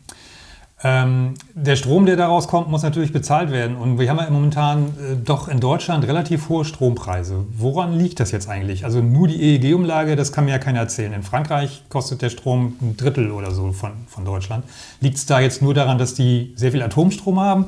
Ähm, der Strom, der daraus kommt, muss natürlich bezahlt werden. Und wir haben ja momentan äh, doch in Deutschland relativ hohe Strompreise. Woran liegt das jetzt eigentlich? Also nur die EEG-Umlage, das kann mir ja keiner erzählen. In Frankreich kostet der Strom ein Drittel oder so von, von Deutschland. Liegt es da jetzt nur daran, dass die sehr viel Atomstrom haben?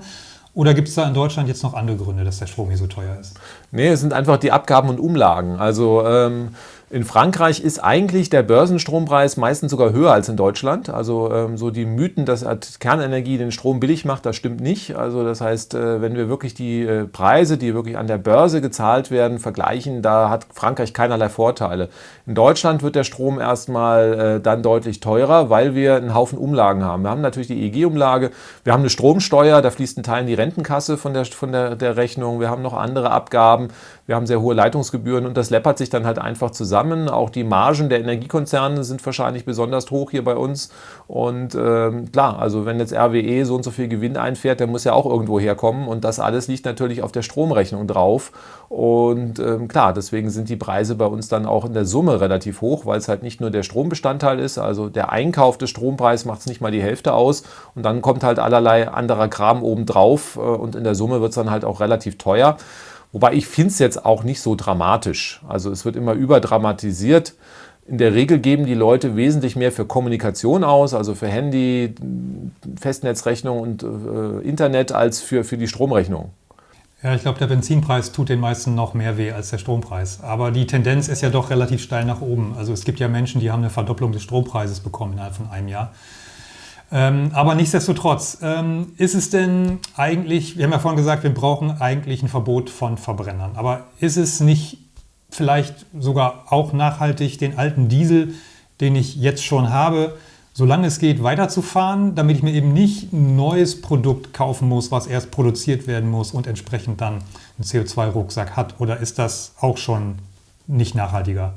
Oder gibt es da in Deutschland jetzt noch andere Gründe, dass der Strom hier so teuer ist? Nee, es sind einfach die Abgaben und Umlagen. Also ähm, in Frankreich ist eigentlich der Börsenstrompreis meistens sogar höher als in Deutschland. Also ähm, so die Mythen, dass Kernenergie den Strom billig macht, das stimmt nicht. Also das heißt, äh, wenn wir wirklich die äh, Preise, die wirklich an der Börse gezahlt werden, vergleichen, da hat Frankreich keinerlei Vorteile. In Deutschland wird der Strom erstmal äh, dann deutlich teurer, weil wir einen Haufen Umlagen haben. Wir haben natürlich die EEG-Umlage, wir haben eine Stromsteuer, da fließt ein Teil in die Rentenkasse von der, von der, der Rechnung, wir haben noch andere Abgaben, wir haben sehr hohe Leitungsgebühren und das läppert sich dann halt einfach zusammen. Auch die Margen der Energiekonzerne sind wahrscheinlich besonders hoch hier bei uns. Und ähm, klar, also wenn jetzt RWE so und so viel Gewinn einfährt, der muss ja auch irgendwo herkommen. Und das alles liegt natürlich auf der Stromrechnung drauf. Und ähm, klar, deswegen sind die Preise bei uns dann auch in der Summe relativ hoch, weil es halt nicht nur der Strombestandteil ist. Also der Einkauf des Strompreises macht es nicht mal die Hälfte aus. Und dann kommt halt allerlei anderer Kram obendrauf. Äh, und in der Summe wird es dann halt auch relativ teuer. Wobei ich finde es jetzt auch nicht so dramatisch. Also es wird immer überdramatisiert. In der Regel geben die Leute wesentlich mehr für Kommunikation aus, also für Handy, Festnetzrechnung und äh, Internet, als für, für die Stromrechnung. Ja, ich glaube, der Benzinpreis tut den meisten noch mehr weh als der Strompreis. Aber die Tendenz ist ja doch relativ steil nach oben. Also es gibt ja Menschen, die haben eine Verdopplung des Strompreises bekommen innerhalb von einem Jahr. Ähm, aber nichtsdestotrotz, ähm, ist es denn eigentlich, wir haben ja vorhin gesagt, wir brauchen eigentlich ein Verbot von Verbrennern. Aber ist es nicht vielleicht sogar auch nachhaltig, den alten Diesel, den ich jetzt schon habe, solange es geht, weiterzufahren, damit ich mir eben nicht ein neues Produkt kaufen muss, was erst produziert werden muss und entsprechend dann einen CO2-Rucksack hat? Oder ist das auch schon nicht nachhaltiger?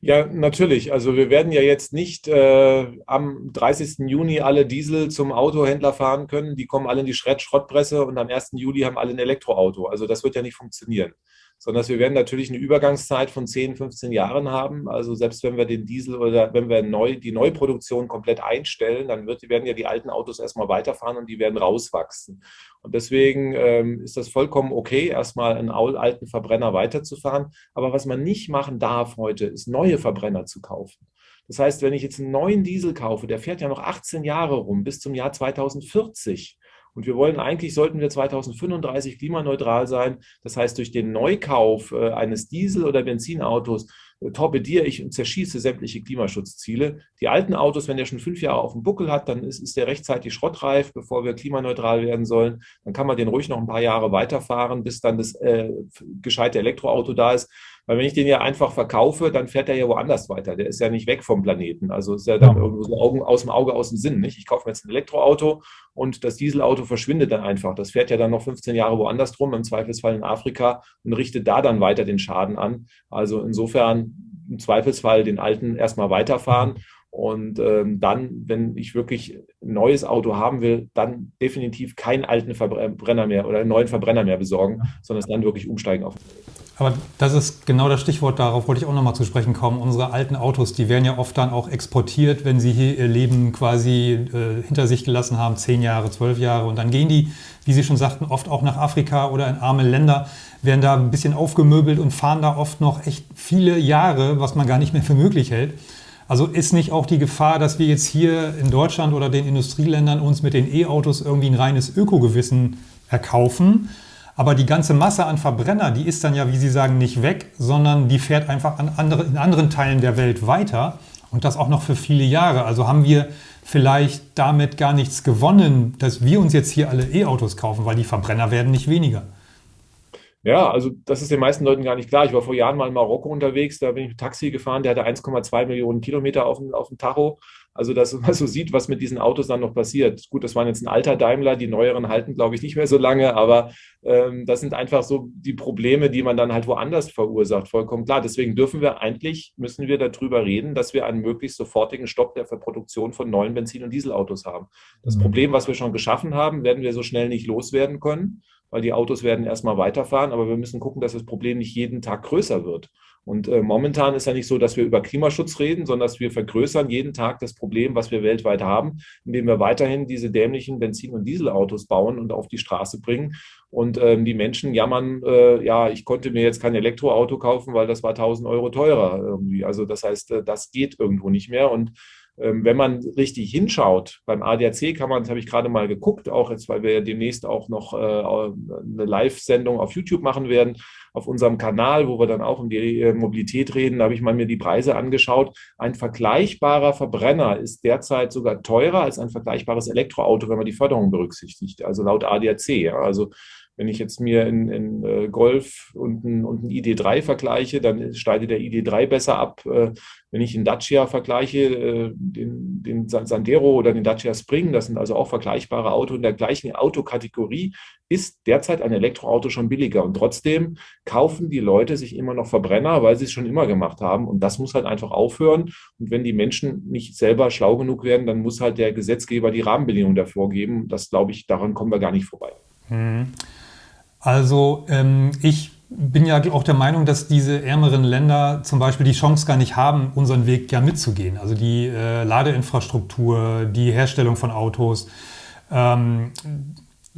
Ja, natürlich. Also wir werden ja jetzt nicht äh, am 30. Juni alle Diesel zum Autohändler fahren können. Die kommen alle in die Schrottpresse und am 1. Juli haben alle ein Elektroauto. Also das wird ja nicht funktionieren sondern dass wir werden natürlich eine Übergangszeit von 10, 15 Jahren haben. Also selbst wenn wir den Diesel oder wenn wir neu, die Neuproduktion komplett einstellen, dann wird, werden ja die alten Autos erstmal weiterfahren und die werden rauswachsen. Und deswegen ähm, ist das vollkommen okay, erstmal einen alten Verbrenner weiterzufahren. Aber was man nicht machen darf heute, ist neue Verbrenner zu kaufen. Das heißt, wenn ich jetzt einen neuen Diesel kaufe, der fährt ja noch 18 Jahre rum, bis zum Jahr 2040. Und wir wollen eigentlich, sollten wir 2035 klimaneutral sein. Das heißt, durch den Neukauf äh, eines Diesel- oder Benzinautos torpediere ich und zerschieße sämtliche Klimaschutzziele. Die alten Autos, wenn der schon fünf Jahre auf dem Buckel hat, dann ist, ist der rechtzeitig schrottreif, bevor wir klimaneutral werden sollen. Dann kann man den ruhig noch ein paar Jahre weiterfahren, bis dann das äh, gescheite Elektroauto da ist. Weil wenn ich den ja einfach verkaufe, dann fährt er ja woanders weiter. Der ist ja nicht weg vom Planeten. Also ist ja dann irgendwo so Augen, aus dem Auge, aus dem Sinn. Nicht? Ich kaufe mir jetzt ein Elektroauto und das Dieselauto verschwindet dann einfach. Das fährt ja dann noch 15 Jahre woanders drum, im Zweifelsfall in Afrika und richtet da dann weiter den Schaden an. Also insofern im Zweifelsfall den alten erstmal weiterfahren. Und ähm, dann, wenn ich wirklich ein neues Auto haben will, dann definitiv keinen alten Verbrenner mehr oder einen neuen Verbrenner mehr besorgen, sondern es dann wirklich umsteigen auf. Aber das ist genau das Stichwort, darauf wollte ich auch nochmal zu sprechen kommen. Unsere alten Autos, die werden ja oft dann auch exportiert, wenn sie hier ihr Leben quasi äh, hinter sich gelassen haben, zehn Jahre, zwölf Jahre. Und dann gehen die, wie Sie schon sagten, oft auch nach Afrika oder in arme Länder, werden da ein bisschen aufgemöbelt und fahren da oft noch echt viele Jahre, was man gar nicht mehr für möglich hält. Also ist nicht auch die Gefahr, dass wir jetzt hier in Deutschland oder den Industrieländern uns mit den E-Autos irgendwie ein reines Ökogewissen erkaufen? Aber die ganze Masse an Verbrenner, die ist dann ja, wie Sie sagen, nicht weg, sondern die fährt einfach an andere, in anderen Teilen der Welt weiter und das auch noch für viele Jahre. Also haben wir vielleicht damit gar nichts gewonnen, dass wir uns jetzt hier alle E-Autos kaufen, weil die Verbrenner werden nicht weniger. Ja, also das ist den meisten Leuten gar nicht klar. Ich war vor Jahren mal in Marokko unterwegs, da bin ich mit Taxi gefahren, der hatte 1,2 Millionen Kilometer auf dem, auf dem Tacho. Also, dass man so sieht, was mit diesen Autos dann noch passiert. Gut, das waren jetzt ein alter Daimler, die neueren halten, glaube ich, nicht mehr so lange, aber ähm, das sind einfach so die Probleme, die man dann halt woanders verursacht, vollkommen klar. Deswegen dürfen wir eigentlich, müssen wir darüber reden, dass wir einen möglichst sofortigen Stopp der Verproduktion von neuen Benzin- und Dieselautos haben. Das mhm. Problem, was wir schon geschaffen haben, werden wir so schnell nicht loswerden können, weil die Autos werden erstmal weiterfahren, aber wir müssen gucken, dass das Problem nicht jeden Tag größer wird. Und äh, momentan ist ja nicht so, dass wir über Klimaschutz reden, sondern dass wir vergrößern jeden Tag das Problem, was wir weltweit haben, indem wir weiterhin diese dämlichen Benzin- und Dieselautos bauen und auf die Straße bringen. Und ähm, die Menschen jammern, äh, ja, ich konnte mir jetzt kein Elektroauto kaufen, weil das war 1000 Euro teurer irgendwie. Also das heißt, äh, das geht irgendwo nicht mehr. Und wenn man richtig hinschaut, beim ADAC kann man, das habe ich gerade mal geguckt, auch jetzt, weil wir ja demnächst auch noch äh, eine Live-Sendung auf YouTube machen werden, auf unserem Kanal, wo wir dann auch um die äh, Mobilität reden, habe ich mal mir die Preise angeschaut. Ein vergleichbarer Verbrenner ist derzeit sogar teurer als ein vergleichbares Elektroauto, wenn man die Förderung berücksichtigt, also laut ADAC. Also wenn ich jetzt mir in, in äh, Golf und ein, und ein ID3 vergleiche, dann steigt der ID3 besser ab. Äh, wenn ich einen Dacia vergleiche, äh, den, den Sandero oder den Dacia Spring, das sind also auch vergleichbare Autos in der gleichen Autokategorie, ist derzeit ein Elektroauto schon billiger. Und trotzdem kaufen die Leute sich immer noch Verbrenner, weil sie es schon immer gemacht haben. Und das muss halt einfach aufhören. Und wenn die Menschen nicht selber schlau genug werden, dann muss halt der Gesetzgeber die Rahmenbedingungen dafür geben. Das glaube ich, daran kommen wir gar nicht vorbei. Mhm. Also ähm, ich bin ja auch der Meinung, dass diese ärmeren Länder zum Beispiel die Chance gar nicht haben, unseren Weg ja mitzugehen. Also die äh, Ladeinfrastruktur, die Herstellung von Autos, ähm,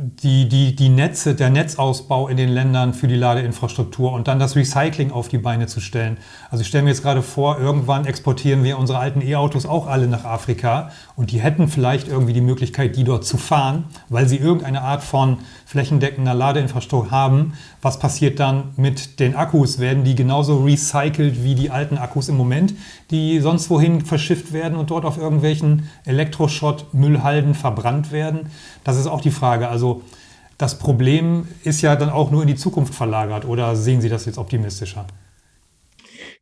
die, die, die Netze, der Netzausbau in den Ländern für die Ladeinfrastruktur und dann das Recycling auf die Beine zu stellen. Also ich stelle mir jetzt gerade vor, irgendwann exportieren wir unsere alten E-Autos auch alle nach Afrika und die hätten vielleicht irgendwie die Möglichkeit, die dort zu fahren, weil sie irgendeine Art von flächendeckender Ladeinfrastruktur haben. Was passiert dann mit den Akkus? Werden die genauso recycelt wie die alten Akkus im Moment, die sonst wohin verschifft werden und dort auf irgendwelchen Elektroschrott-Müllhalden verbrannt werden? Das ist auch die Frage. Also das Problem ist ja dann auch nur in die Zukunft verlagert oder sehen Sie das jetzt optimistischer?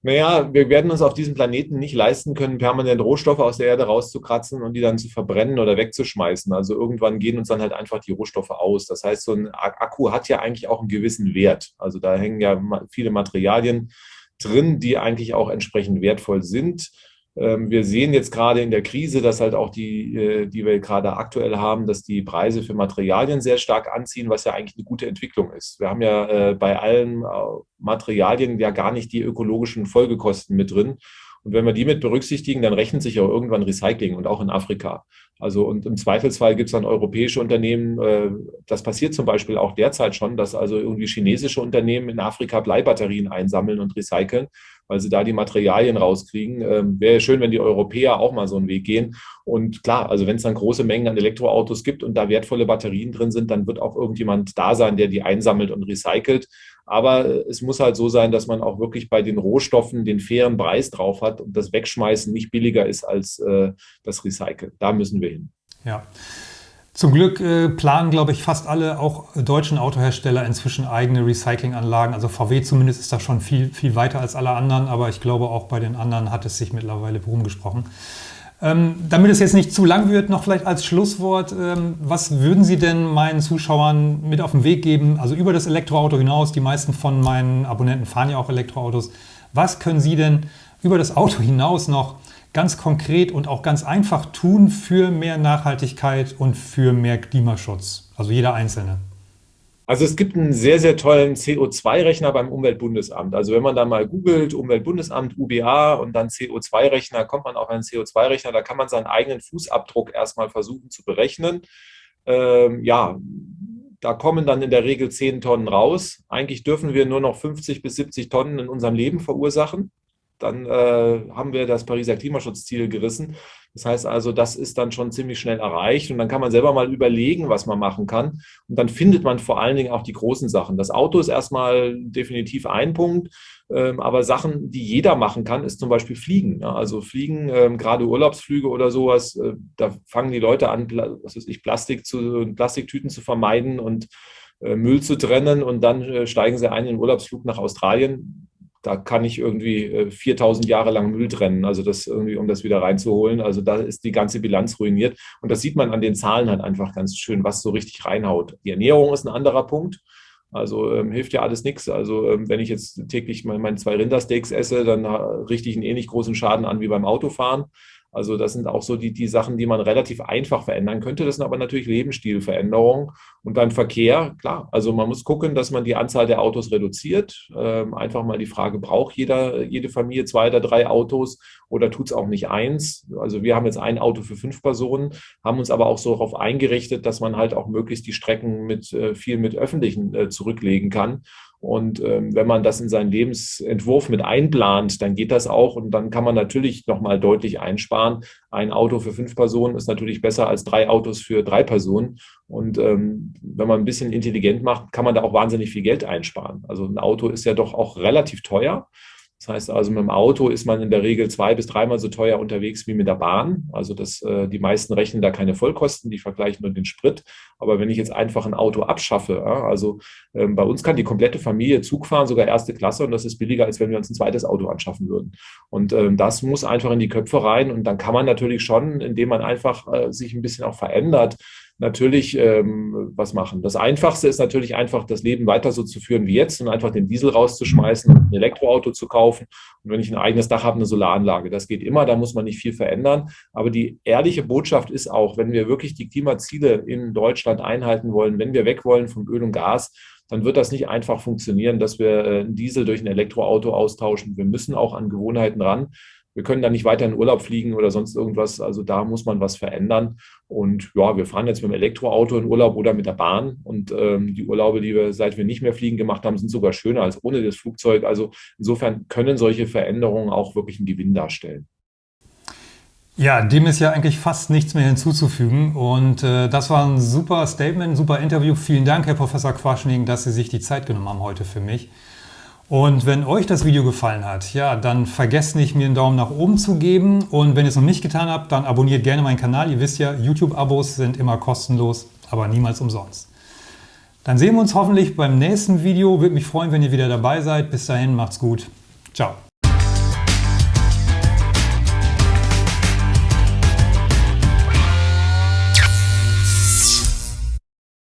Naja, wir werden uns auf diesem Planeten nicht leisten können, permanent Rohstoffe aus der Erde rauszukratzen und die dann zu verbrennen oder wegzuschmeißen. Also irgendwann gehen uns dann halt einfach die Rohstoffe aus. Das heißt, so ein Akku hat ja eigentlich auch einen gewissen Wert. Also da hängen ja viele Materialien drin, die eigentlich auch entsprechend wertvoll sind. Ähm, wir sehen jetzt gerade in der Krise, dass halt auch die, äh, die wir gerade aktuell haben, dass die Preise für Materialien sehr stark anziehen, was ja eigentlich eine gute Entwicklung ist. Wir haben ja äh, bei allen äh, Materialien ja gar nicht die ökologischen Folgekosten mit drin. Und wenn wir die mit berücksichtigen, dann rechnet sich auch irgendwann Recycling und auch in Afrika. Also und im Zweifelsfall gibt es dann europäische Unternehmen, das passiert zum Beispiel auch derzeit schon, dass also irgendwie chinesische Unternehmen in Afrika Bleibatterien einsammeln und recyceln, weil sie da die Materialien rauskriegen. Ähm, Wäre schön, wenn die Europäer auch mal so einen Weg gehen. Und klar, also wenn es dann große Mengen an Elektroautos gibt und da wertvolle Batterien drin sind, dann wird auch irgendjemand da sein, der die einsammelt und recycelt. Aber es muss halt so sein, dass man auch wirklich bei den Rohstoffen den fairen Preis drauf hat und das Wegschmeißen nicht billiger ist als äh, das Recyceln. Da müssen wir hin. Ja. Zum Glück äh, planen, glaube ich, fast alle, auch deutschen Autohersteller, inzwischen eigene Recyclinganlagen. Also VW zumindest ist da schon viel, viel weiter als alle anderen, aber ich glaube, auch bei den anderen hat es sich mittlerweile rumgesprochen. Ähm, damit es jetzt nicht zu lang wird, noch vielleicht als Schlusswort, ähm, was würden Sie denn meinen Zuschauern mit auf den Weg geben? Also über das Elektroauto hinaus, die meisten von meinen Abonnenten fahren ja auch Elektroautos. Was können Sie denn über das Auto hinaus noch ganz konkret und auch ganz einfach tun für mehr Nachhaltigkeit und für mehr Klimaschutz? Also jeder Einzelne. Also es gibt einen sehr, sehr tollen CO2-Rechner beim Umweltbundesamt. Also wenn man da mal googelt, Umweltbundesamt, UBA und dann CO2-Rechner, kommt man auf einen CO2-Rechner. Da kann man seinen eigenen Fußabdruck erstmal versuchen zu berechnen. Ähm, ja, da kommen dann in der Regel 10 Tonnen raus. Eigentlich dürfen wir nur noch 50 bis 70 Tonnen in unserem Leben verursachen dann äh, haben wir das Pariser Klimaschutzziel gerissen. Das heißt also, das ist dann schon ziemlich schnell erreicht und dann kann man selber mal überlegen, was man machen kann. Und dann findet man vor allen Dingen auch die großen Sachen. Das Auto ist erstmal definitiv ein Punkt, ähm, aber Sachen, die jeder machen kann, ist zum Beispiel Fliegen. Ja? Also Fliegen, ähm, gerade Urlaubsflüge oder sowas, äh, da fangen die Leute an, was weiß ich, Plastik zu, Plastiktüten zu vermeiden und äh, Müll zu trennen und dann äh, steigen sie ein in den Urlaubsflug nach Australien da kann ich irgendwie 4000 äh, Jahre lang Müll trennen, also das irgendwie, um das wieder reinzuholen. Also da ist die ganze Bilanz ruiniert. Und das sieht man an den Zahlen halt einfach ganz schön, was so richtig reinhaut. Die Ernährung ist ein anderer Punkt. Also ähm, hilft ja alles nichts. Also ähm, wenn ich jetzt täglich meine mein zwei Rindersteaks esse, dann äh, richte ich einen ähnlich großen Schaden an wie beim Autofahren. Also das sind auch so die, die Sachen, die man relativ einfach verändern könnte. Das sind aber natürlich Lebensstilveränderungen. Und beim Verkehr, klar, also man muss gucken, dass man die Anzahl der Autos reduziert. Ähm, einfach mal die Frage, braucht jeder, jede Familie zwei oder drei Autos oder tut es auch nicht eins? Also wir haben jetzt ein Auto für fünf Personen, haben uns aber auch so darauf eingerichtet, dass man halt auch möglichst die Strecken mit äh, viel mit öffentlichen äh, zurücklegen kann. Und ähm, wenn man das in seinen Lebensentwurf mit einplant, dann geht das auch und dann kann man natürlich nochmal deutlich einsparen. Ein Auto für fünf Personen ist natürlich besser als drei Autos für drei Personen. Und ähm, wenn man ein bisschen intelligent macht, kann man da auch wahnsinnig viel Geld einsparen. Also ein Auto ist ja doch auch relativ teuer. Das heißt also, mit dem Auto ist man in der Regel zwei bis dreimal so teuer unterwegs wie mit der Bahn. Also das, äh, die meisten rechnen da keine Vollkosten, die vergleichen nur den Sprit. Aber wenn ich jetzt einfach ein Auto abschaffe, also ähm, bei uns kann die komplette Familie Zug fahren, sogar erste Klasse, und das ist billiger, als wenn wir uns ein zweites Auto anschaffen würden. Und ähm, das muss einfach in die Köpfe rein. Und dann kann man natürlich schon, indem man einfach äh, sich ein bisschen auch verändert, natürlich ähm, was machen. Das Einfachste ist natürlich einfach, das Leben weiter so zu führen wie jetzt und einfach den Diesel rauszuschmeißen und ein Elektroauto zu kaufen. Und wenn ich ein eigenes Dach habe, eine Solaranlage. Das geht immer, da muss man nicht viel verändern. Aber die ehrliche Botschaft ist auch, wenn wir wirklich die Klimaziele in Deutschland einhalten wollen, wenn wir weg wollen von Öl und Gas, dann wird das nicht einfach funktionieren, dass wir äh, einen Diesel durch ein Elektroauto austauschen. Wir müssen auch an Gewohnheiten ran wir können da nicht weiter in Urlaub fliegen oder sonst irgendwas. Also da muss man was verändern. Und ja, wir fahren jetzt mit dem Elektroauto in Urlaub oder mit der Bahn. Und ähm, die Urlaube, die wir, seit wir nicht mehr fliegen gemacht haben, sind sogar schöner als ohne das Flugzeug. Also insofern können solche Veränderungen auch wirklich einen Gewinn darstellen. Ja, dem ist ja eigentlich fast nichts mehr hinzuzufügen. Und äh, das war ein super Statement, ein super Interview. Vielen Dank, Herr Professor Quaschning, dass Sie sich die Zeit genommen haben heute für mich. Und wenn euch das Video gefallen hat, ja, dann vergesst nicht, mir einen Daumen nach oben zu geben. Und wenn ihr es noch nicht getan habt, dann abonniert gerne meinen Kanal. Ihr wisst ja, YouTube-Abos sind immer kostenlos, aber niemals umsonst. Dann sehen wir uns hoffentlich beim nächsten Video. Würde mich freuen, wenn ihr wieder dabei seid. Bis dahin, macht's gut. Ciao.